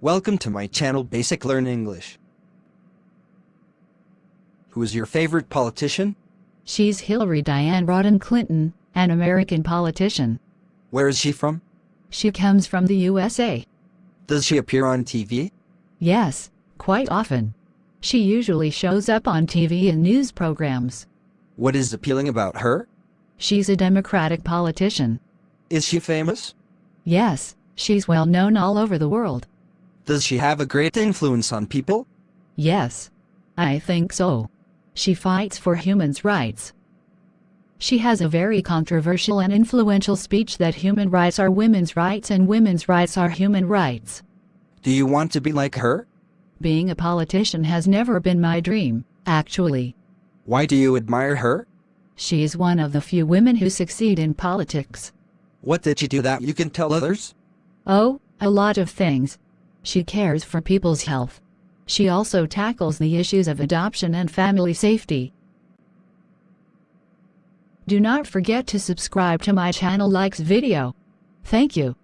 Welcome to my channel Basic Learn English. Who is your favorite politician? She's Hillary Diane Rodham Clinton, an American politician. Where is she from? She comes from the USA. Does she appear on TV? Yes, quite often. She usually shows up on TV and news programs. What is appealing about her? She's a Democratic politician. Is she famous? Yes, she's well known all over the world. Does she have a great influence on people? Yes, I think so. She fights for humans' rights. She has a very controversial and influential speech that human rights are women's rights and women's rights are human rights. Do you want to be like her? Being a politician has never been my dream, actually. Why do you admire her? She is one of the few women who succeed in politics. What did she do that you can tell others? Oh, a lot of things. She cares for people's health. She also tackles the issues of adoption and family safety. Do not forget to subscribe to my channel likes video. Thank you.